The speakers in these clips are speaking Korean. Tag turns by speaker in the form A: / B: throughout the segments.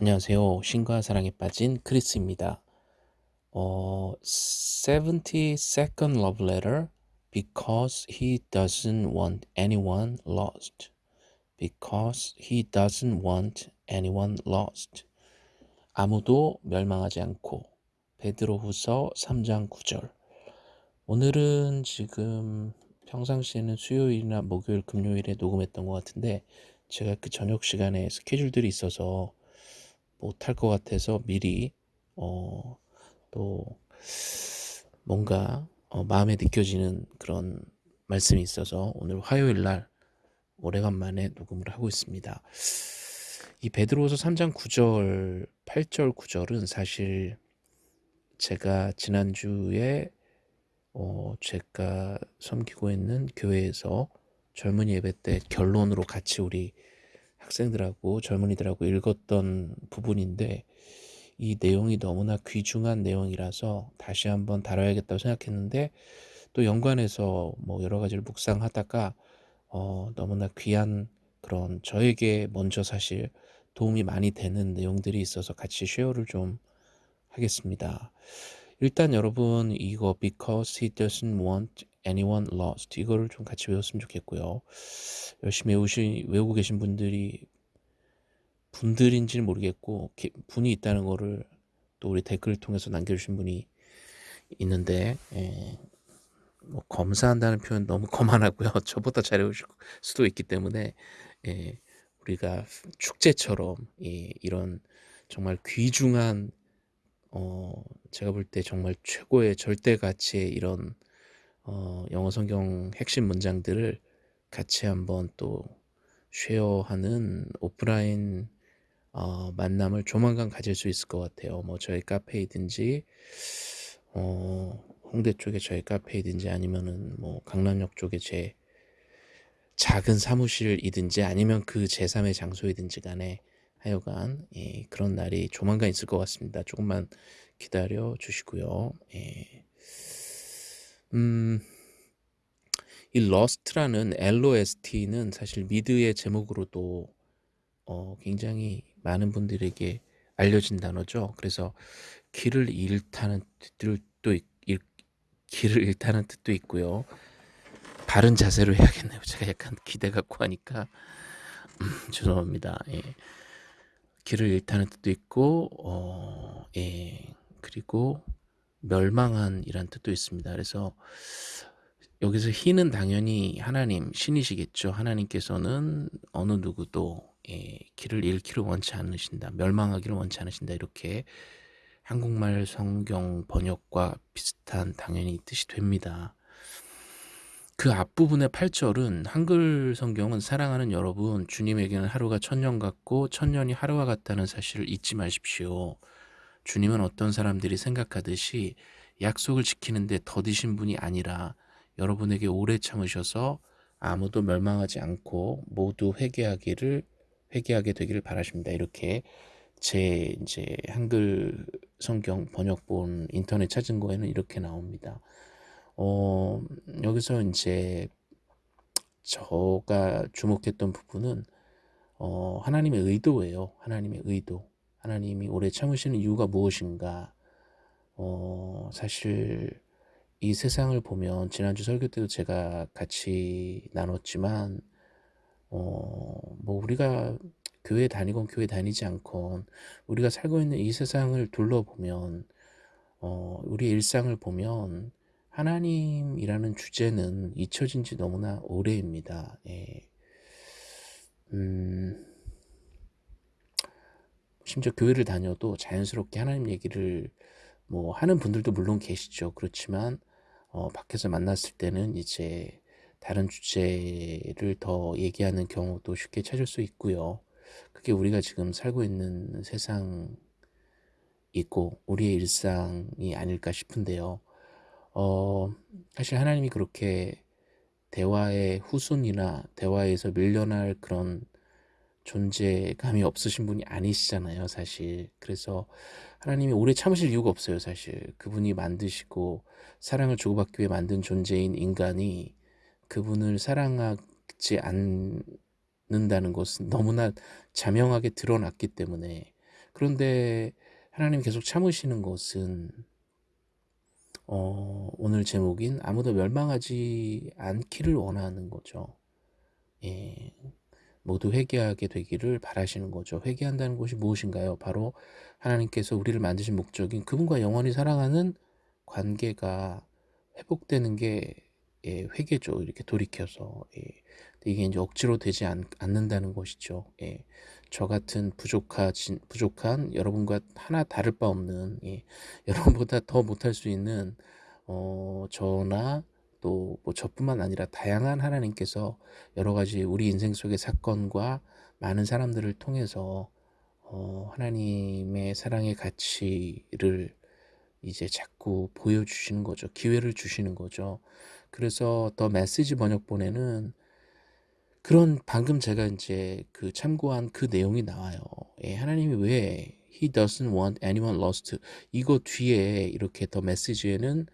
A: 안녕하세요. 신과 사랑에 빠진 크리스입니다. 어, 72nd love letter because he doesn't want anyone lost. because he doesn't want anyone lost. 아무도 멸망하지 않고 베드로후서 3장 9절. 오늘은 지금 평상시에는 수요일이나 목요일, 금요일에 녹음했던 것 같은데 제가 그 저녁 시간에 스케줄들이 있어서 못할 것 같아서 미리 어, 또 뭔가 어, 마음에 느껴지는 그런 말씀이 있어서 오늘 화요일 날 오래간만에 녹음을 하고 있습니다. 이 베드로서 3장 9절, 8절, 9절은 사실 제가 지난주에 어, 제가 섬기고 있는 교회에서 젊은이 예배 때 결론으로 같이 우리 학생들하고 젊은이들하고 읽었던 부분인데 이 내용이 너무나 귀중한 내용이라서 다시 한번 다뤄야겠다고 생각했는데 또 연관해서 뭐 여러 가지를 묵상하다가 어, 너무나 귀한 그런 저에게 먼저 사실 도움이 많이 되는 내용들이 있어서 같이 쉐어를 좀 하겠습니다. 일단 여러분 이거 because he doesn't want anyone lost 이거를 좀 같이 외웠으면 좋겠고요. 열심히 외우시, 외우고 계신 분들이 분들인지는 모르겠고 분이 있다는 거를 또 우리 댓글을 통해서 남겨주신 분이 있는데 예, 뭐 검사한다는 표현 너무 거만하고요. 저보다 잘 외우실 수도 있기 때문에 예, 우리가 축제처럼 예, 이런 정말 귀중한 어, 제가 볼 때 정말 최고의 절대 가치의 이런 어, 영어 성경 핵심 문장들을 같이 한번 또 쉐어하는 오프라인 어, 만남을 조만간 가질 수 있을 것 같아요. 뭐 저희 카페이든지 어, 홍대 쪽에 저희 카페이든지 아니면은 뭐 강남역 쪽에 제 작은 사무실이든지 아니면 그 제3의 장소이든지 간에 하여간 예, 그런 날이 조만간 있을 것 같습니다. 조금만 기다려 주시고요. 예. 음, 이 Lost라는 LOST는 사실 미드의 제목으로도 어, 굉장히 많은 분들에게 알려진 단어죠. 그래서 길을 잃다는 뜻도 있, 잃, 길을 잃다는 뜻도 있고요. 바른 자세로 해야겠네요. 제가 약간 기대 갖고 하니까 음, 죄송합니다. 예. 길을 잃다는 뜻도 있고 어, 예. 그리고 멸망한 이란 뜻도 있습니다. 그래서 여기서 희는 당연히 하나님 신이시겠죠. 하나님께서는 어느 누구도 예, 길을 잃기를 원치 않으신다. 멸망하기를 원치 않으신다. 이렇게 한국말 성경 번역과 비슷한 당연히 뜻이 됩니다. 그 앞부분의 8절은 한글 성경은 사랑하는 여러분 주님에게는 하루가 천년 같고 천년이 하루와 같다는 사실을 잊지 마십시오. 주님은 어떤 사람들이 생각하듯이 약속을 지키는데 더디신 분이 아니라 여러분에게 오래 참으셔서 아무도 멸망하지 않고 모두 회개하기를 회개하게 되기를 바라십니다. 이렇게 제 이제 한글 성경 번역본 인터넷 찾은 거에는 이렇게 나옵니다. 어, 여기서 이제 저가 주목했던 부분은 어, 하나님의 의도예요. 하나님의 의도. 하나님이 오래 참으시는 이유가 무엇인가? 어, 사실 이 세상을 보면 지난주 설교 때도 제가 같이 나눴지만 어, 뭐 우리가 교회 다니건 교회 다니지 않건 우리가 살고 있는 이 세상을 둘러보면 어, 우리의 일상을 보면 하나님이라는 주제는 잊혀진 지 너무나 오래입니다. 예. 음, 심지어 교회를 다녀도 자연스럽게 하나님 얘기를 뭐 하는 분들도 물론 계시죠. 그렇지만 어, 밖에서 만났을 때는 이제 다른 주제를 더 얘기하는 경우도 쉽게 찾을 수 있고요. 그게 우리가 지금 살고 있는 세상이고 우리의 일상이 아닐까 싶은데요. 어, 사실 하나님이 그렇게 대화의 후순이나 대화에서 밀려날 그런 존재감이 없으신 분이 아니시잖아요, 사실. 그래서 하나님이 오래 참으실 이유가 없어요, 사실. 그분이 만드시고 사랑을 주고받기 위해 만든 존재인 인간이 그분을 사랑하지 않는다는 것은 너무나 자명하게 드러났기 때문에 그런데 하나님이 계속 참으시는 것은 어, 오늘 제목인 아무도 멸망하지 않기를 원하는 거죠. 예, 모두 회개하게 되기를 바라시는 거죠. 회개한다는 것이 무엇인가요? 바로 하나님께서 우리를 만드신 목적인 그분과 영원히 사랑하는 관계가 회복되는 게 예, 회개죠. 이렇게 돌이켜서 예. 이게 이제 억지로 되지 않, 는다는 것이죠. 예. 저 같은 부족하, 부족한 여러분과 하나 다를 바 없는 예. 여러분보다 더 못할 수 있는 어, 저나 또 뭐 저뿐만 아니라 다양한 하나님께서 여러 가지 우리 인생 속의 사건과 많은 사람들을 통해서 어, 하나님의 사랑의 가치를 이제 자꾸 보여주시는 거죠. 기회를 주시는 거죠. 그래서 더 메시지 번역본에는 그런 방금 제가 이제 그 참고한 그 내용이 나와요. 예, 하나님이 왜 He doesn't want anyone lost 이거 뒤에 이렇게 더 메시지에는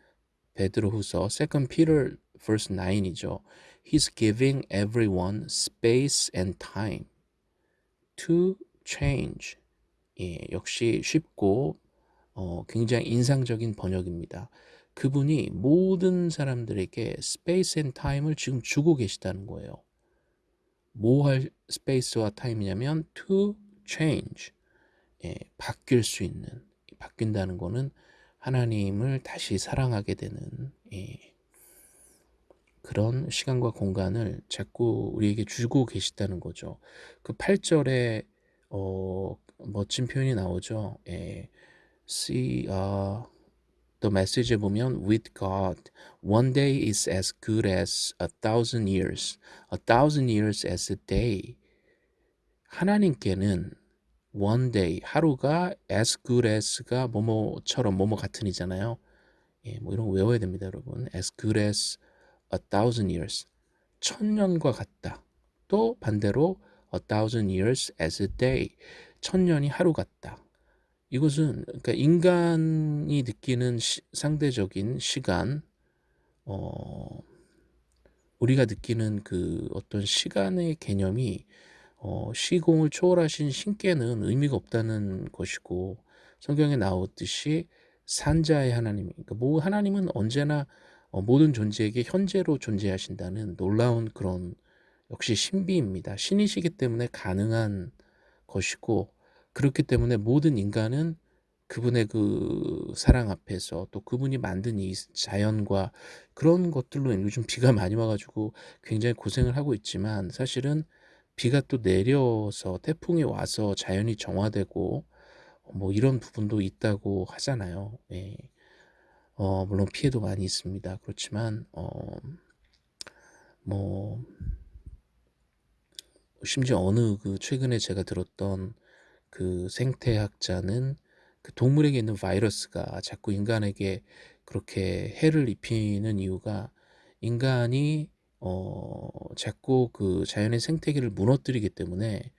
A: 베드로후서 2 Peter verse 9이죠. He's giving everyone space and time to change. 예, 역시 쉽고 어, 굉장히 인상적인 번역입니다. 그분이 모든 사람들에게 space and time을 지금 주고 계시다는 거예요. 뭐할 스페이스와 타임이냐면 to change. 예, 바뀔 수 있는 바뀐다는 거는 하나님을 다시 사랑하게 되는 예, 그런 시간과 공간을 자꾸 우리에게 주고 계시다는 거죠. 그 8절에 어, 멋진 표현이 나오죠. 예, see, uh, the message에 보면 with God, one day is as good as a thousand years, a thousand years as a day. 하나님께는 one day 하루가 as good as가 뭐뭐처럼 뭐뭐 같은 이잖아요. 예, 뭐 이런 거 외워야 됩니다, 여러분. as good as a thousand years 천 년과 같다. 또 반대로 a thousand years as a day 천 년이 하루 같다. 이것은 그러니까 인간이 느끼는 시, 상대적인 시간, 어, 우리가 느끼는 그 어떤 시간의 개념이 어, 시공을 초월하신 신께는 의미가 없다는 것이고 성경에 나오듯이 산자의 하나님, 그러니까 뭐 하나님은 언제나 어, 모든 존재에게 현재로 존재하신다는 놀라운 그런 역시 신비입니다. 신이시기 때문에 가능한 것이고 그렇기 때문에 모든 인간은 그분의 그 사랑 앞에서 또 그분이 만든 이 자연과 그런 것들로 요즘 비가 많이 와가지고 굉장히 고생을 하고 있지만 사실은 비가 또 내려서 태풍이 와서 자연이 정화되고 뭐 이런 부분도 있다고 하잖아요. 예. 어, 물론 피해도 많이 있습니다. 그렇지만 어, 뭐 심지어 어느 그 최근에 제가 들었던 그 생태학자는 그 동물에게 있는 바이러스가 자꾸 인간에게 그렇게 해를 입히는 이유가 인간이 어 자꾸 그 자연의 생태계를 무너뜨리기 때문에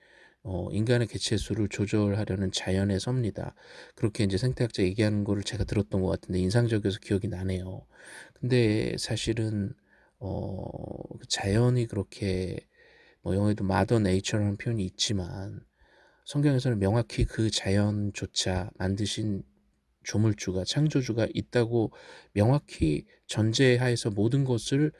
A: 어 인간의 개체 수를 조절하려는 자연의 섭니다. 그렇게 이제 생태학자 얘기하는 거를 제가 들었던 것 같은데 인상적이어서 기억이 나네요. 근데 사실은 어그 자연이 그렇게 뭐 영어에도 마더 네이처라는 표현이 있지만 성경에서는 명확히 그 자연조차 만드신 조물주가 창조주가 있다고 명확히 전제하에서 모든 것을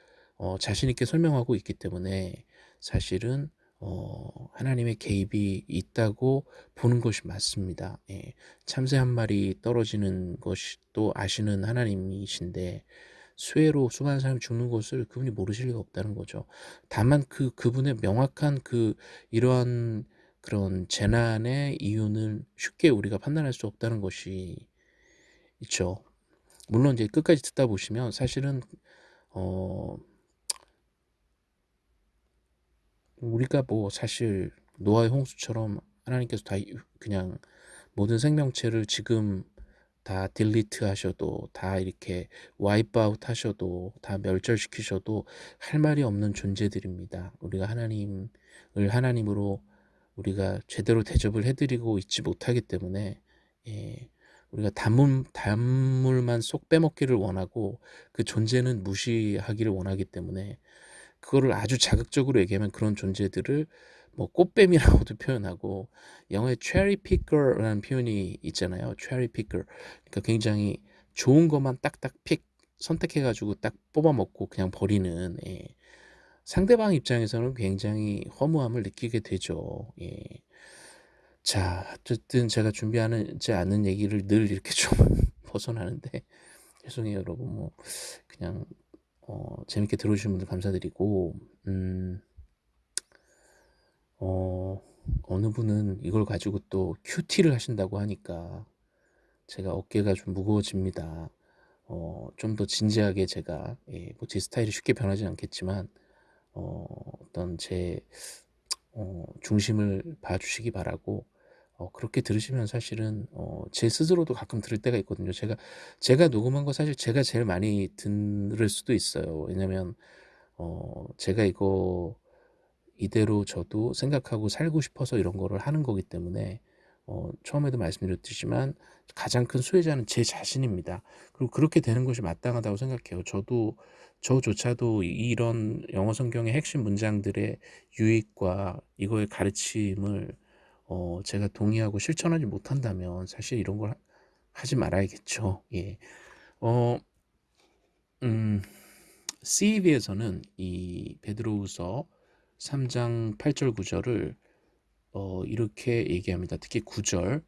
A: 어, 자신 있게 설명하고 있기 때문에 사실은 어, 하나님의 개입이 있다고 보는 것이 맞습니다. 예, 참새 한 마리 떨어지는 것이 또 아시는 하나님이신데 수해로 수많은 사람이 죽는 것을 그분이 모르실 리가 없다는 거죠. 다만 그 그분의 명확한 그 이러한 그런 재난의 이유는 쉽게 우리가 판단할 수 없다는 것이 있죠. 물론 이제 끝까지 듣다 보시면 사실은 어 우리가 뭐 사실 노아의 홍수처럼 하나님께서 다 그냥 모든 생명체를 지금 다 delete 하셔도 다 이렇게 wipe out 하셔도 다 멸절시키셔도 할 말이 없는 존재들입니다. 우리가 하나님을 하나님으로 우리가 제대로 대접을 해드리고 있지 못하기 때문에 예, 우리가 단물, 단물만 쏙 빼먹기를 원하고 그 존재는 무시하기를 원하기 때문에 그거를 아주 자극적으로 얘기하면 그런 존재들을 뭐 꽃뱀이라고도 표현하고 영어에 cherry picker라는 표현이 있잖아요. cherry picker. 그러니까 굉장히 좋은 것만 딱딱 픽 선택해 가지고 딱 뽑아 먹고 그냥 버리는 예. 상대방 입장에서는 굉장히 허무함을 느끼게 되죠. 예. 자, 어쨌든 제가 준비하지 않은 얘기를 늘 이렇게 좀 벗어나는데 죄송해요, 여러분. 뭐 그냥 어, 재밌게 들어주신 분들 감사드리고 음, 어, 어느 분은 이걸 가지고 또 큐티를 하신다고 하니까 제가 어깨가 좀 무거워집니다. 어, 좀 더 진지하게 제가 예, 뭐제 스타일이 쉽게 변하지 않겠지만 어, 어떤 제 어, 중심을 봐주시기 바라고 어, 그렇게 들으시면 사실은 어, 제 스스로도 가끔 들을 때가 있거든요. 제가 제가 녹음한 거 사실 제가 제일 많이 들을 수도 있어요. 왜냐면 어, 제가 이거 이대로 저도 생각하고 살고 싶어서 이런 거를 하는 거기 때문에 어, 처음에도 말씀드렸지만 가장 큰 수혜자는 제 자신입니다. 그리고 그렇게 되는 것이 마땅하다고 생각해요. 저도 저조차도 이런 영어 성경의 핵심 문장들의 유익과 이거의 가르침을 어, 제가 동의하고 실천하지 못한다면 사실 이런 걸 하 지 말아야겠죠. 예. 어, 음, CEV에서는 이 베드로우서 3장 8절 9절을 어, 이렇게 얘기합니다. 특히 9절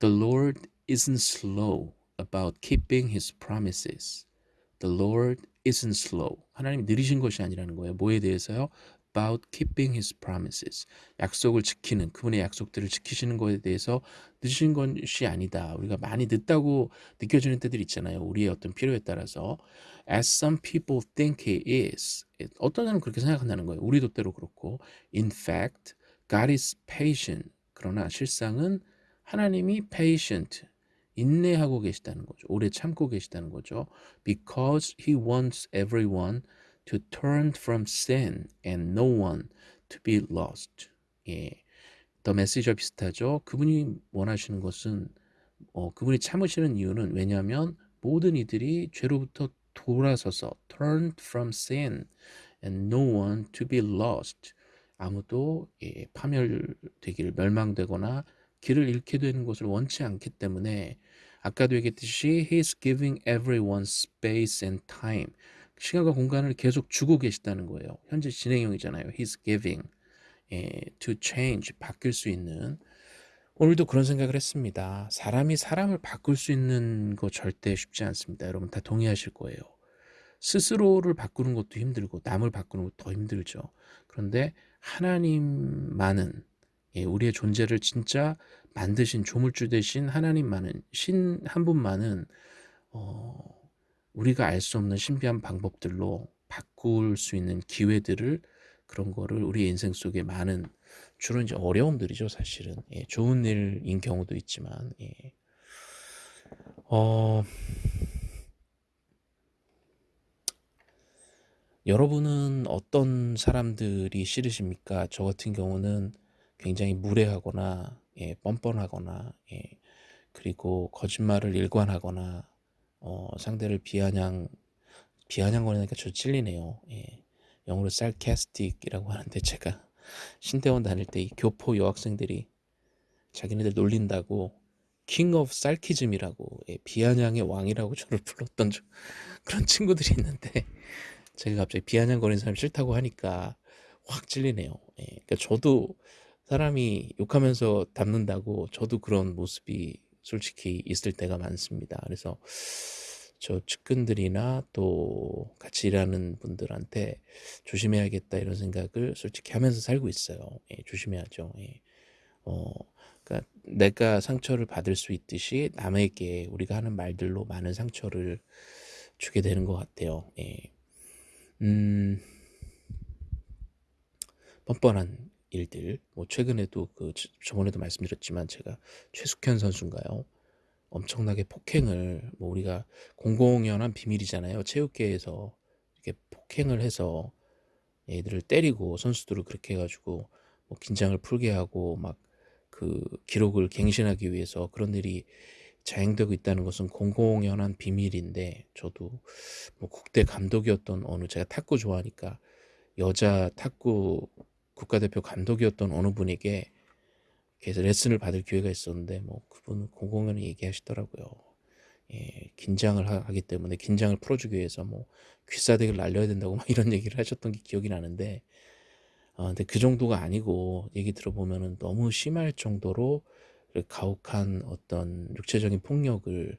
A: The Lord isn't slow about keeping his promises. The Lord isn't slow. 하나님이 느리신 것이 아니라는 거예요. 뭐에 대해서요? About keeping his promises. 약속을 지키는 그분의 약속들을 지키시는 것에 대해서 늦으신 것이 아니다. 우리가 많이 늦다고 느껴지는 때들 있잖아요. 우리의 어떤 필요에 따라서 as some people think he is. 어떤 사람은 그렇게 생각한다는 거예요. 우리도 때로 그렇고 in fact God is patient. 그러나 실상은 하나님이 patient 인내하고 계시다는 거죠. 오래 참고 계시다는 거죠. Because he wants everyone to turn from sin and no one to be lost. 예. 더 메시지와 비슷하죠. 그분이 원하시는 것은 어, 그분이 참으시는 이유는 왜냐하면 모든 이들이 죄로부터 돌아서서 turned from sin and no one to be lost. 아무도 예, 파멸되기를 멸망되거나 길을 잃게 되는 것을 원치 않기 때문에 아까도 얘기했듯이 He's giving everyone space and time. 시간과 공간을 계속 주고 계시다는 거예요. 현재 진행형이잖아요. He's giving 예, to change 바뀔 수 있는 오늘도 그런 생각을 했습니다. 사람이 사람을 바꿀 수 있는 거 절대 쉽지 않습니다. 여러분 다 동의하실 거예요. 스스로를 바꾸는 것도 힘들고 남을 바꾸는 것도 더 힘들죠. 그런데 하나님만은 예, 우리의 존재를 진짜 만드신 조물주 되신 하나님만은 신 한 분만은 어, 우리가 알 수 없는 신비한 방법들로 바꿀 수 있는 기회들을 그런 거를 우리 인생 속에 많은 주로 이제 어려움들이죠 사실은 예, 좋은 일인 경우도 있지만 예. 어, 여러분은 어떤 사람들이 싫으십니까? 저 같은 경우는 굉장히 무례하거나 예, 뻔뻔하거나 예, 그리고 거짓말을 일관하거나 어, 상대를 비아냥 비아냥거리니까 저 찔리네요. 예. 영어로 sarcastic이라고 하는데 제가 신대원 다닐 때 이 교포 여학생들이 자기네들 놀린다고 king of sarcasm이라고 예, 비아냥의 왕이라고 저를 불렀던 저, 그런 친구들이 있는데 제가 갑자기 비아냥거리는 사람 싫다고 하니까 확 찔리네요. 예. 그러니까 저도 사람이 욕하면서 담는다고 저도 그런 모습이 솔직히 있을 때가 많습니다. 그래서 저 측근들이나 또 같이 일하는 분들한테 조심해야겠다 이런 생각을 솔직히 하면서 살고 있어요. 예, 조심해야죠. 예. 어, 그러니까 내가 상처를 받을 수 있듯이 남에게 우리가 하는 말들로 많은 상처를 주게 되는 것 같아요. 예. 음, 뻔뻔한 일들 뭐 최근에도 그 저번에도 말씀드렸지만 제가 최숙현 선수인가요? 엄청나게 폭행을 뭐 우리가 공공연한 비밀이잖아요. 체육계에서 이렇게 폭행을 해서 애들을 때리고 선수들을 그렇게 해가지고 뭐 긴장을 풀게 하고 막 그 기록을 갱신하기 위해서 그런 일이 자행되고 있다는 것은 공공연한 비밀인데 저도 뭐 국대 감독이었던 어느 제가 탁구 좋아하니까 여자 탁구 국가대표 감독이었던 어느 분에게 그래서 레슨을 받을 기회가 있었는데 뭐 그분은 공공연히 얘기하시더라고요. 예, 긴장을 하기 때문에 긴장을 풀어주기 위해서 뭐 귀싸대기를 날려야 된다고 막 이런 얘기를 하셨던 게 기억이 나는데 어, 근데 그 정도가 아니고 얘기 들어보면은 너무 심할 정도로 가혹한 어떤 육체적인 폭력을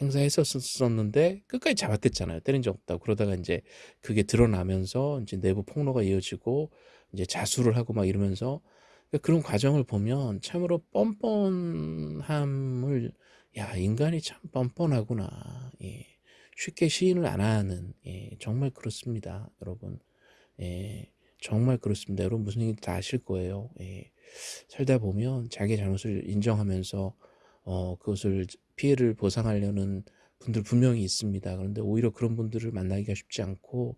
A: 행사했었었는데 끝까지 잡았댔잖아요. 때린 적 없다고. 그러다가 이제 그게 드러나면서 이제 내부 폭로가 이어지고 이제 자수를 하고 막 이러면서 그러니까 그런 과정을 보면 참으로 뻔뻔함을 야 인간이 참 뻔뻔하구나. 예. 쉽게 시인을 안 하는 예. 정말 그렇습니다, 여러분. 예. 정말 그렇습니다. 여러분 무슨 얘기인지 다 아실 거예요. 예. 살다 보면 자기 잘못을 인정하면서 어, 그것을 피해를 보상하려는 분들 분명히 있습니다. 그런데 오히려 그런 분들을 만나기가 쉽지 않고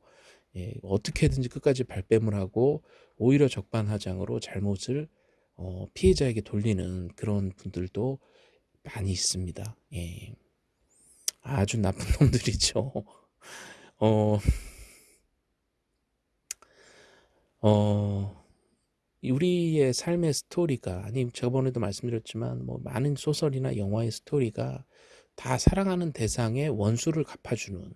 A: 예, 어떻게든지 끝까지 발뺌을 하고 오히려 적반하장으로 잘못을 어, 피해자에게 돌리는 그런 분들도 많이 있습니다. 예. 아주 나쁜 놈들이죠. 어, 어, 우리의 삶의 스토리가 아니 저번에도 말씀드렸지만 뭐 많은 소설이나 영화의 스토리가 다 사랑하는 대상의 원수를 갚아주는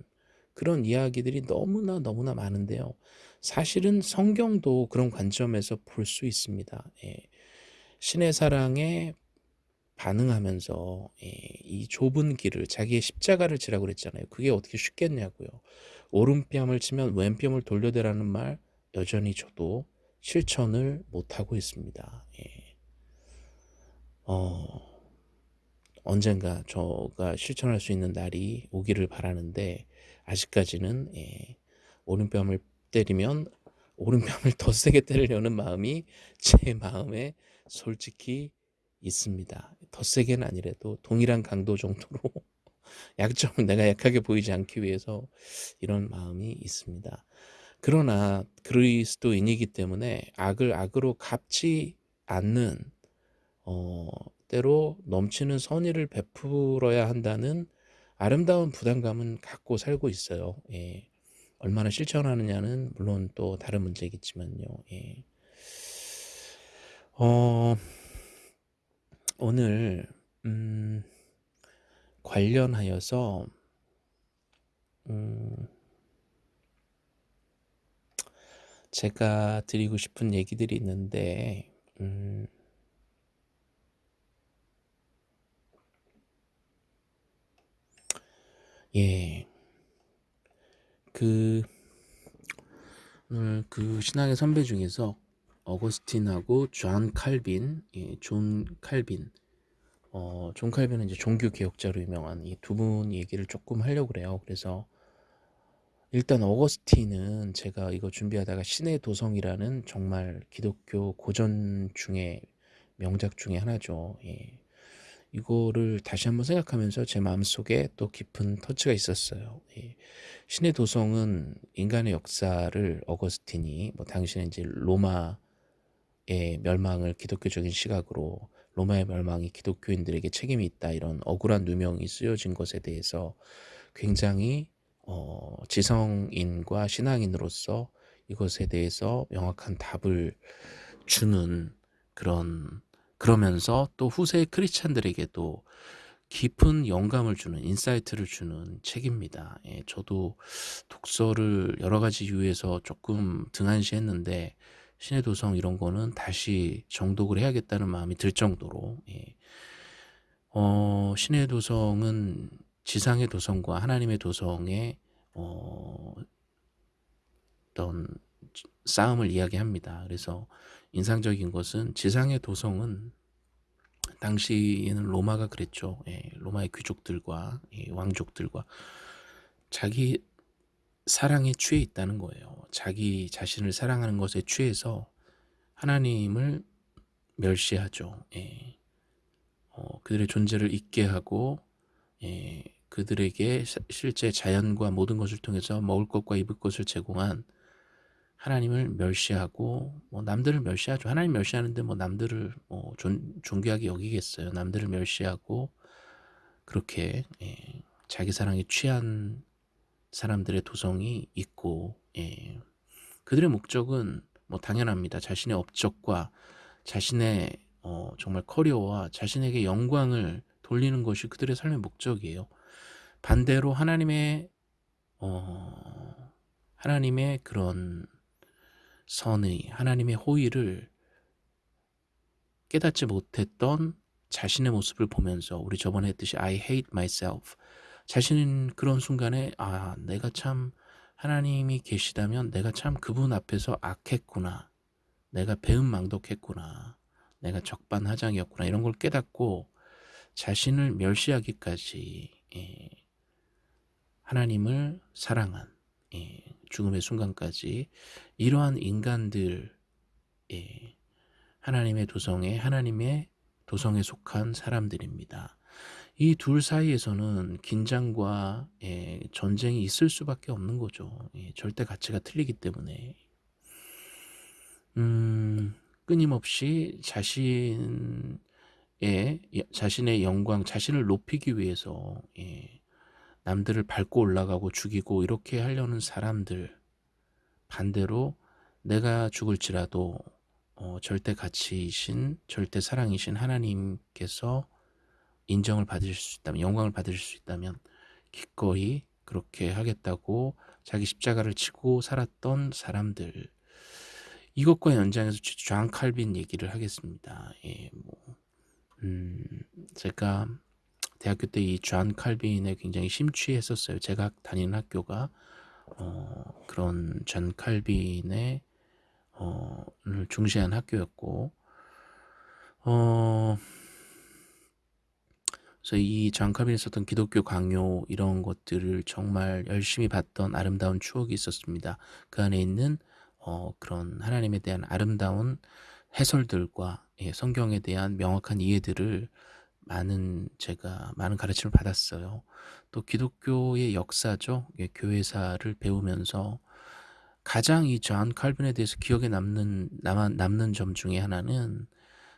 A: 그런 이야기들이 너무나 너무나 많은데요. 사실은 성경도 그런 관점에서 볼 수 있습니다. 예. 신의 사랑에 반응하면서 예. 이 좁은 길을 자기의 십자가를 지라고 그랬잖아요. 그게 어떻게 쉽겠냐고요. 오른뺨을 치면 왼뺨을 돌려대라는 말 여전히 저도 실천을 못하고 있습니다. 예. 어, 언젠가 저가 실천할 수 있는 날이 오기를 바라는데 아직까지는 예, 오른뺨을 때리면 오른뺨을 더 세게 때리려는 마음이 제 마음에 솔직히 있습니다. 더 세게는 아니래도 동일한 강도 정도로 약점을 내가 약하게 보이지 않기 위해서 이런 마음이 있습니다. 그러나 그리스도인이기 때문에 악을 악으로 갚지 않는 어, 때로 넘치는 선의를 베풀어야 한다는 아름다운 부담감은 갖고 살고 있어요. 예. 얼마나 실천하느냐는 물론 또 다른 문제겠지만요. 예. 어, 오늘 음, 관련하여서 음, 제가 드리고 싶은 얘기들이 있는데 음, 예, 그 오늘 그 신앙의 선배 중에서 어거스틴하고 존 칼빈, 예, 존 칼빈, 어, 존 칼빈은 이제 종교 개혁자로 유명한 이 두 분 얘기를 조금 하려고 그래요. 그래서 일단 어거스틴은 제가 이거 준비하다가 신의 도성이라는 정말 기독교 고전 중에 명작 중에 하나죠. 예. 이거를 다시 한번 생각하면서 제 마음속에 또 깊은 터치가 있었어요. 예. 신의 도성은 인간의 역사를 어거스틴이 뭐 당시에 이제 로마의 멸망을 기독교적인 시각으로 로마의 멸망이 기독교인들에게 책임이 있다 이런 억울한 누명이 쓰여진 것에 대해서 굉장히 어, 지성인과 신앙인으로서 이것에 대해서 명확한 답을 주는 그런 그러면서 또 후세 크리스찬들에게도 깊은 영감을 주는 insight를 주는 책입니다. 예, 저도 독서를 여러 가지 이유에서 조금 등한시했는데 신의 도성 이런 거는 다시 정독을 해야겠다는 마음이 들 정도로 예. 어, 신의 도성은 지상의 도성과 하나님의 도성의 어, 어떤 싸움을 이야기합니다. 그래서 인상적인 것은 지상의 도성은 당시에는 로마가 그랬죠. 예, 로마의 귀족들과 예, 왕족들과 자기 사랑에 취해 있다는 거예요. 자기 자신을 사랑하는 것에 취해서 하나님을 멸시하죠. 예. 어, 그들의 존재를 잊게 하고 예, 그들에게 실제 자연과 모든 것을 통해서 먹을 것과 입을 것을 제공한 하나님을 멸시하고 뭐 남들을 멸시하죠. 하나님 멸시하는데 뭐 남들을 뭐 존, 존귀하게 여기겠어요. 남들을 멸시하고 그렇게 예, 자기 사랑에 취한 사람들의 도성이 있고 예, 그들의 목적은 뭐 당연합니다. 자신의 업적과 자신의 어, 정말 커리어와 자신에게 영광을 돌리는 것이 그들의 삶의 목적이에요. 반대로 하나님의 어, 하나님의 그런 선의, 하나님의 호의를 깨닫지 못했던 자신의 모습을 보면서 우리 저번에 했듯이 I hate myself. 자신은 그런 순간에 아 내가 참 하나님이 계시다면 내가 참 그분 앞에서 악했구나. 내가 배은망덕했구나. 내가 적반하장이었구나. 이런 걸 깨닫고 자신을 멸시하기까지 예, 하나님을 사랑한 예, 죽음의 순간까지 이러한 인간들 예, 하나님의 도성에 하나님의 도성에 속한 사람들입니다. 이 둘 사이에서는 긴장과 예, 전쟁이 있을 수밖에 없는 거죠. 예, 절대 가치가 틀리기 때문에 음, 끊임없이 자신의 자신의 영광, 자신을 높이기 위해서 예, 남들을 밟고 올라가고 죽이고 이렇게 하려는 사람들 반대로 내가 죽을지라도 어, 절대 가치이신 절대 사랑이신 하나님께서 인정을 받으실 수 있다면 영광을 받으실 수 있다면 기꺼이 그렇게 하겠다고 자기 십자가를 지고 살았던 사람들 이것과 연장해서 존 칼빈 얘기를 하겠습니다. 예, 뭐, 음, 제가 대학교 때 이 존 칼빈에 굉장히 심취했었어요. 제가 다니는 학교가 어, 그런 존 칼빈의 어, 를 중시한 학교였고 어, 그래서 이 존 칼빈이 썼던 기독교 강요 이런 것들을 정말 열심히 봤던 아름다운 추억이 있었습니다. 그 안에 있는 어, 그런 하나님에 대한 아름다운 해설들과 예, 성경에 대한 명확한 이해들을 많은 제가 많은 가르침을 받았어요. 또 기독교의 역사죠. 예, 교회사를 배우면서 가장 이 존 칼빈에 대해서 기억에 남는 남, 남는 점 중에 하나는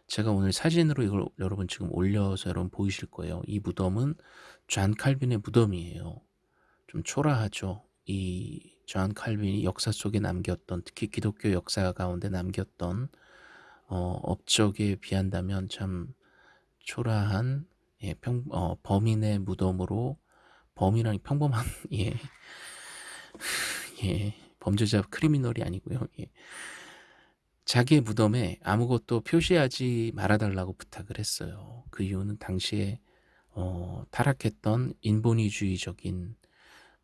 A: 제가 오늘 사진으로 이걸 여러분 지금 올려서 여러분 보이실 거예요. 이 무덤은 존 칼빈의 무덤이에요. 좀 초라하죠. 이 존 칼빈이 역사 속에 남겼던 특히 기독교 역사 가운데 남겼던 어, 업적에 비한다면 참 초라한 예, 평, 어, 범인의 무덤으로 범인이라니 평범한 예, 예, 범죄자 크리미널이 아니고요. 예. 자기의 무덤에 아무것도 표시하지 말아달라고 부탁을 했어요. 그 이유는 당시에 어, 타락했던 인본위주의적인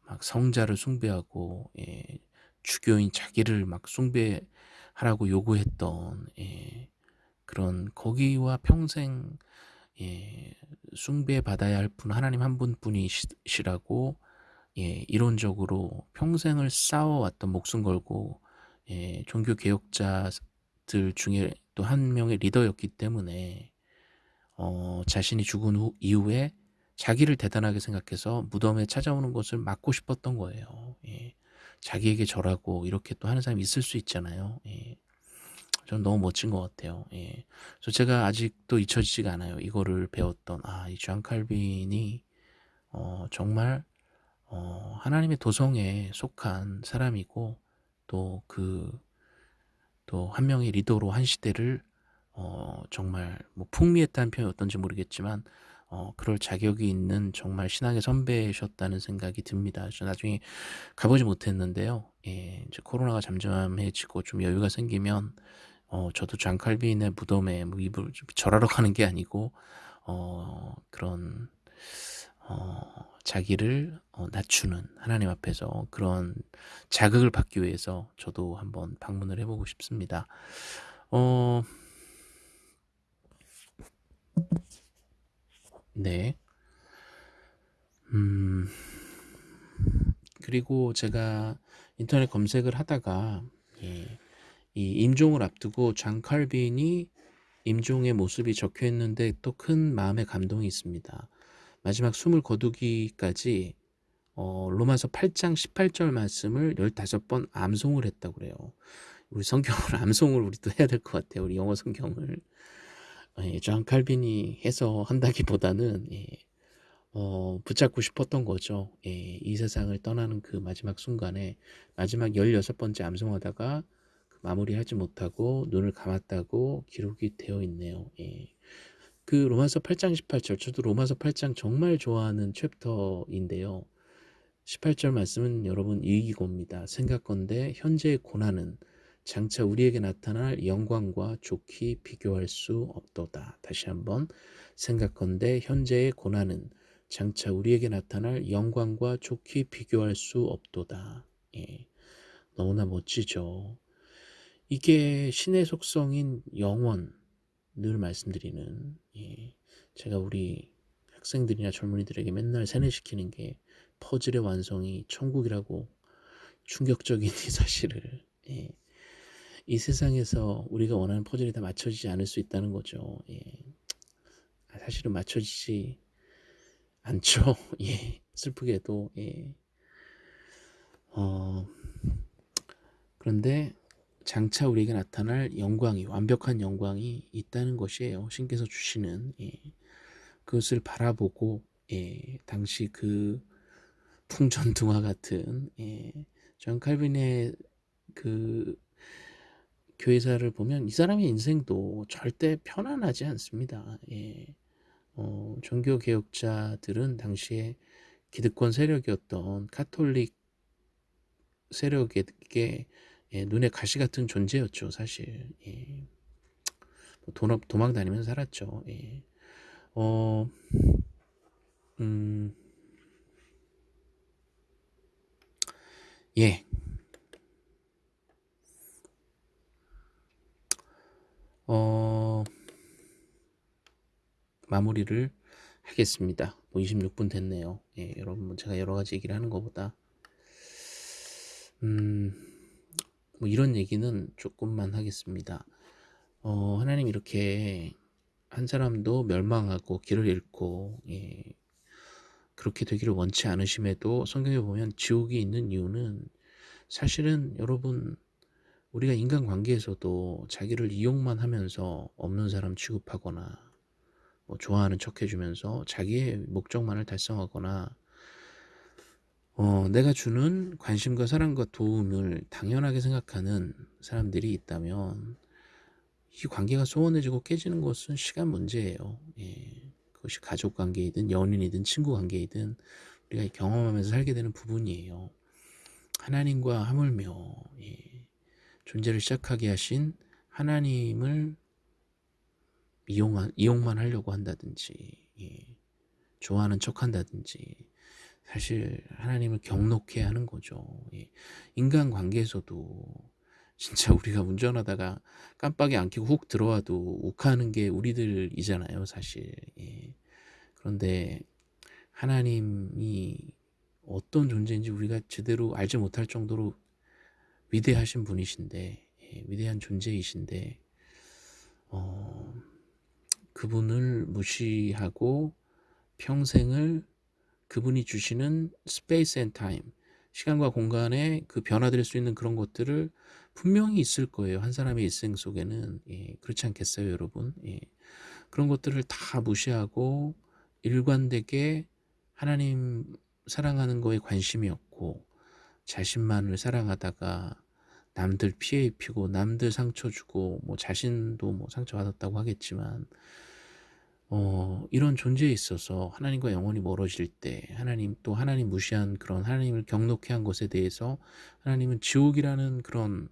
A: 막 성자를 숭배하고 예, 주교인 자기를 막 숭배하라고 요구했던 예, 그런 거기와 평생 예, 숭배받아야 할 분 하나님 한 분뿐이시라고 예, 이론적으로 평생을 싸워왔던 목숨 걸고 예, 종교 개혁자들 중에 또 한 명의 리더였기 때문에 어, 자신이 죽은 후 이후에 자기를 대단하게 생각해서 무덤에 찾아오는 것을 막고 싶었던 거예요. 예. 자기에게 절하고 이렇게 또 하는 사람이 있을 수 있잖아요. 예. 전 너무 멋진 것 같아요. 예. 그래서 제가 아직도 잊혀지지가 않아요. 이거를 배웠던 아이존 칼빈이 어, 정말 어, 하나님의 도성에 속한 사람이고 또 그 또 한 명의 리더로 한 시대를 어, 정말 뭐 풍미했다는 표현이 어떤지 모르겠지만 어, 그럴 자격이 있는 정말 신앙의 선배셨다는 생각이 듭니다. 저 나중에 가보지 못했는데요. 예, 이제 코로나가 잠잠해지고 좀 여유가 생기면 어, 저도 존 칼빈의 무덤에 뭐 입을 절하러 가는 게 아니고 어, 그런 어, 자기를 어, 낮추는 하나님 앞에서 그런 자극을 받기 위해서 저도 한번 방문을 해보고 싶습니다. 어, 네. 음, 그리고 제가 인터넷 검색을 하다가 예, 이 임종을 앞두고 장 칼빈이 임종의 모습이 적혀 있는데 또 큰 마음의 감동이 있습니다. 마지막 숨을 거두기까지 어, 로마서 8장 18절 말씀을 15번 암송을 했다고 그래요. 우리 성경을 암송을 우리도 해야 될 것 같아요. 우리 영어 성경을. 예, 존 칼빈이 해서 한다기보다는 예, 어, 붙잡고 싶었던 거죠. 예, 이 세상을 떠나는 그 마지막 순간에 마지막 16번째 암송하다가 그 마무리하지 못하고 눈을 감았다고 기록이 되어 있네요. 예. 그 로마서 8장 18절 저도 로마서 8장 정말 좋아하는 chapter인데요. 18절 말씀은 여러분 이거입니다. 생각건대 현재의 고난은 장차 우리에게 나타날 영광과 좋게 비교할 수 없도다. 다시 한번 생각건대 현재의 고난은 장차 우리에게 나타날 영광과 좋게 비교할 수 없도다. 예. 너무나 멋지죠. 이게 신의 속성인 영원 늘 말씀드리는 예. 제가 우리 학생들이나 젊은이들에게 맨날 세뇌시키는 게 퍼즐의 완성이 천국이라고 충격적인 이 사실을 예. 이 세상에서 우리가 원하는 퍼즐이 다 맞춰지지 않을 수 있다는 거죠. 예. 아, 사실은 맞춰지지 않죠. 예. 슬프게도 예. 어, 그런데 장차 우리에게 나타날 영광이 완벽한 영광이 있다는 것이에요. 신께서 주시는 예. 그것을 바라보고 예. 당시 그 풍전등화 같은 예. 존 칼빈의 그 교회사를 보면 이 사람의 인생도 절대 편안하지 않습니다. 예. 어, 종교 개혁자들은 당시에 기득권 세력이었던 카톨릭 세력에게 예, 눈에 가시 같은 존재였죠, 사실. 예. 뭐 돈, 도망 다니면서 살았죠. 예. 어, 음, 예. 어, 마무리를 하겠습니다. 뭐 26분 됐네요. 예, 여러분, 뭐 제가 여러 가지 얘기를 하는 것보다, 음, 뭐 이런 얘기는 조금만 하겠습니다. 어, 하나님 이렇게 한 사람도 멸망하고 길을 잃고, 예, 그렇게 되기를 원치 않으심에도 성경에 보면 지옥이 있는 이유는 사실은 여러분 우리가 인간관계에서도 자기를 이용만 하면서 없는 사람 취급하거나 뭐 좋아하는 척 해주면서 자기의 목적만을 달성하거나 어, 내가 주는 관심과 사랑과 도움을 당연하게 생각하는 사람들이 있다면 이 관계가 소원해지고 깨지는 것은 시간 문제예요. 예. 그것이 가족 관계이든 연인이든 친구 관계이든 우리가 경험하면서 살게 되는 부분이에요. 하나님과 하물며 예, 존재를 시작하게 하신 하나님을 이용한, 이용만 하려고 한다든지 예, 좋아하는 척 한다든지 사실 하나님을 경록해 하는 거죠. 예, 인간관계에서도 진짜 우리가 운전하다가 깜빡이 안 켜고 훅 들어와도 욱하는 게 우리들이잖아요, 사실. 예. 그런데 하나님이 어떤 존재인지 우리가 제대로 알지 못할 정도로 위대하신 분이신데, 예, 위대한 존재이신데, 어, 그분을 무시하고 평생을 그분이 주시는 space and time, 시간과 공간에 그 변화될 수 있는 그런 것들을 분명히 있을 거예요. 한 사람의 일생 속에는 예, 그렇지 않겠어요, 여러분? 예. 그런 것들을 다 무시하고 일관되게 하나님 사랑하는 거에 관심이 없고 자신만을 사랑하다가 남들 피해 입히고 남들 상처 주고 뭐 자신도 뭐 상처 받았다고 하겠지만 어, 이런 존재에 있어서 하나님과 영원히 멀어질 때 하나님 또 하나님 무시한 그런 하나님을 경록해 한 것에 대해서 하나님은 지옥이라는 그런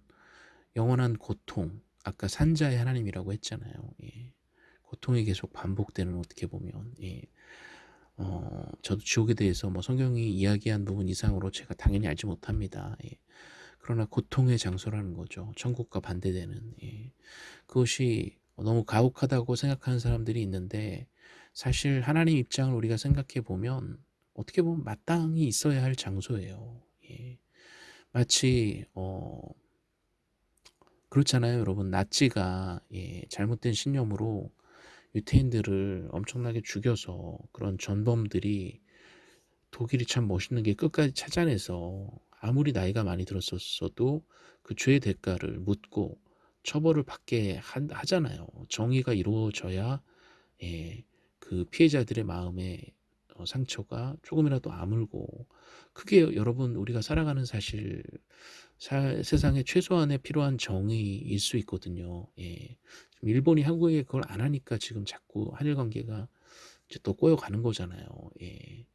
A: 영원한 고통 아까 산자의 하나님이라고 했잖아요. 예. 고통이 계속 반복되는 어떻게 보면 예. 어, 저도 지옥에 대해서 뭐 성경이 이야기한 부분 이상으로 제가 당연히 알지 못합니다. 예. 그러나 고통의 장소라는 거죠. 천국과 반대되는 예. 그것이 너무 가혹하다고 생각하는 사람들이 있는데 사실 하나님 입장을 우리가 생각해 보면 어떻게 보면 마땅히 있어야 할 장소예요. 예. 마치 어, 그렇잖아요, 여러분. 나치가 예, 잘못된 신념으로 유태인들을 엄청나게 죽여서 그런 전범들이 독일이 참 멋있는 게 끝까지 찾아내서 아무리 나이가 많이 들었었어도 그 죄의 대가를 묻고 처벌을 받게 하, 잖아요 정의가 이루어져야 예, 그 피해자들의 마음에 어, 상처가 조금이라도 아물고 그게 여러분 우리가 살아가는 사실 사, 세상에 최소한의 필요한 정의일 수 있거든요. 예. 일본이 한국에 그걸 안 하니까 지금 자꾸 한일 관계가 이제 또 꼬여가는 거잖아요. 예.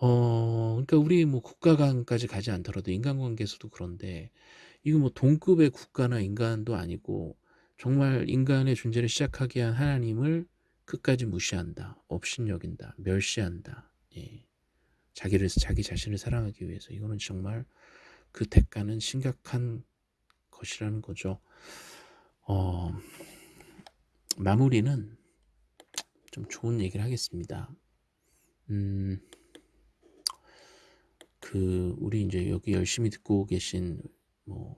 A: 어, 그러니까 우리 뭐 국가 간까지 가지 않더라도 인간관계에서도 그런데 이거 뭐 동급의 국가나 인간도 아니고 정말 인간의 존재를 시작하게 한 하나님을 끝까지 무시한다, 업신여긴다, 멸시한다. 예. 자기를 자기 자신을 사랑하기 위해서 이거는 정말 그 대가는 심각한 것이라는 거죠. 어, 마무리는 좀 좋은 얘기를 하겠습니다. 음, 그 우리 이제 여기 열심히 듣고 계신 뭐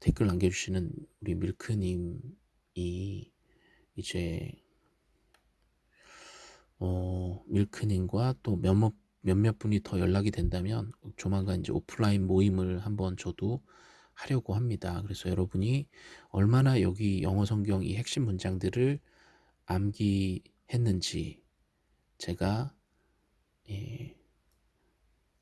A: 댓글 남겨주시는 우리 밀크님이 이제 어 밀크님과 또 몇몇 몇몇 분이 더 연락이 된다면 조만간 이제 오프라인 모임을 한번 저도 하려고 합니다. 그래서 여러분이 얼마나 여기 영어 성경 이 핵심 문장들을 암기했는지 제가 예,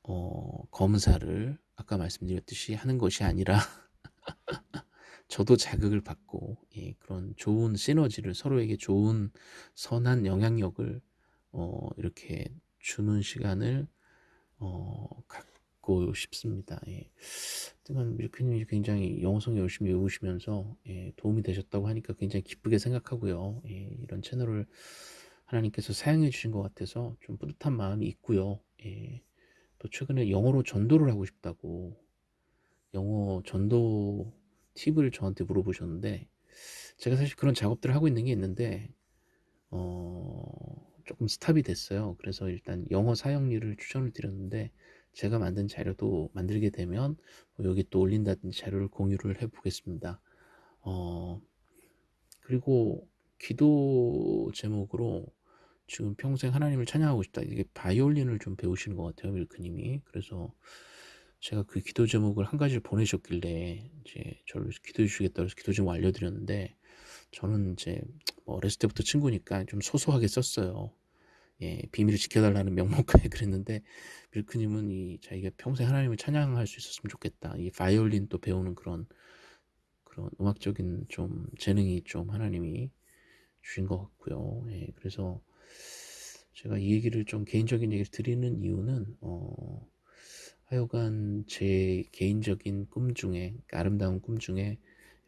A: 어, 검사를 아까 말씀드렸듯이 하는 것이 아니라 저도 자극을 받고 예, 그런 좋은 시너지를 서로에게 좋은 선한 영향력을 어, 이렇게 주는 시간을 어, 갖고 싶습니다. 예. 하여튼 밀크님이 굉장히 영어성 열심히 외우시면서 예, 도움이 되셨다고 하니까 굉장히 기쁘게 생각하고요. 예, 이런 채널을 하나님께서 사용해 주신 것 같아서 좀 뿌듯한 마음이 있고요. 예. 또 최근에 영어로 전도를 하고 싶다고 영어 전도 팁을 저한테 물어보셨는데 제가 사실 그런 작업들을 하고 있는 게 있는데 어, 조금 스탑이 됐어요. 그래서 일단 영어 사용률을 추천을 드렸는데 제가 만든 자료도 만들게 되면 뭐 여기 또 올린다든지 자료를 공유를 해 보겠습니다. 어, 그리고 기도 제목으로 지금 평생 하나님을 찬양하고 싶다. 이게 바이올린을 좀 배우시는 것 같아요, 밀크님이. 그래서 제가 그 기도 제목을 한 가지를 보내셨길래 이제 저를 기도해 주시겠다 그래서 기도 제목 알려드렸는데 저는 이제 뭐 어렸을 때부터 친구니까 좀 소소하게 썼어요. 예, 비밀을 지켜달라는 명목하에 그랬는데 밀크님은 이 자기가 평생 하나님을 찬양할 수 있었으면 좋겠다. 이 바이올린 또 배우는 그런 그런 음악적인 좀 재능이 좀 하나님이 주신 것 같고요. 예, 그래서 제가 이 얘기를 좀 개인적인 얘기를 드리는 이유는 어, 하여간 제 개인적인 꿈 중에 아름다운 꿈 중에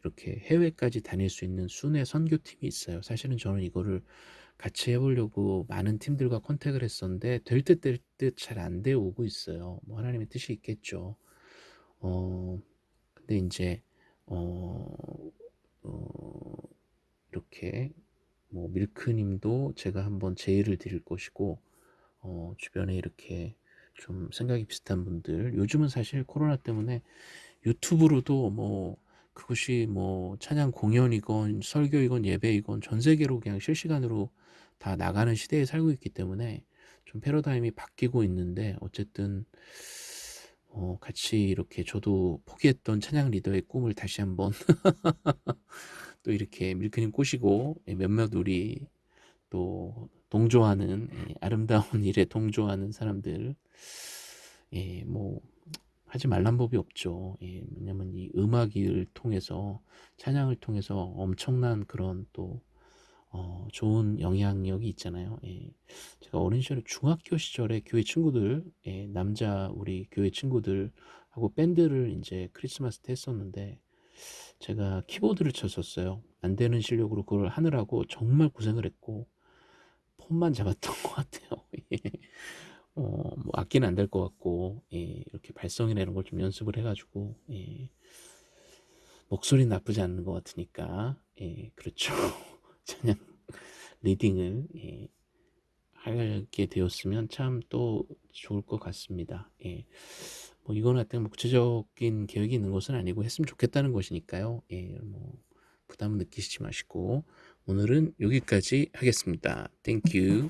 A: 이렇게 해외까지 다닐 수 있는 순회 선교팀이 있어요. 사실은 저는 이거를 같이 해보려고 많은 팀들과 컨택을 했었는데 될 듯 될 듯 잘안 되어 오고 있어요. 뭐 하나님의 뜻이 있겠죠. 어 근데 이제 어, 어 이렇게 뭐 밀크님도 제가 한번 제의를 드릴 것이고 어, 주변에 이렇게 좀 생각이 비슷한 분들 요즘은 사실 코로나 때문에 유튜브로도 뭐 그것이 뭐 찬양 공연이건 설교이건 예배이건 전 세계로 그냥 실시간으로 다 나가는 시대에 살고 있기 때문에 좀 패러다임이 바뀌고 있는데 어쨌든 어, 같이 이렇게 저도 포기했던 찬양 리더의 꿈을 다시 한번 또 이렇게 밀크님 꼬시고 예, 몇몇 우리 또 동조하는 예, 아름다운 일에 동조하는 사람들 예, 뭐 하지 말란 법이 없죠. 예, 왜냐면 이 음악을 통해서 찬양을 통해서 엄청난 그런 또 어, 좋은 영향력이 있잖아요. 예. 제가 어린 시절에 중학교 시절에 교회 친구들, 예, 남자 우리 교회 친구들하고 밴드를 이제 크리스마스 때 했었는데 제가 키보드를 쳤었어요. 안 되는 실력으로 그걸 하느라고 정말 고생을 했고 폰만 잡았던 것 같아요. 예. 어, 뭐 악기는 안 될 것 같고 예, 이렇게 발성이나 이런 걸 좀 연습을 해가지고 예, 목소리 나쁘지 않는 것 같으니까 예, 그렇죠. 찬양 리딩을 예, 하게 되었으면 참 또 좋을 것 같습니다. 예. 뭐 어떤 뭐 구체적인 계획이 있는 것은 아니고 했으면 좋겠다는 것이니까요. 예, 뭐 부담 느끼시지 마시고 오늘은 여기까지 하겠습니다. Thank you.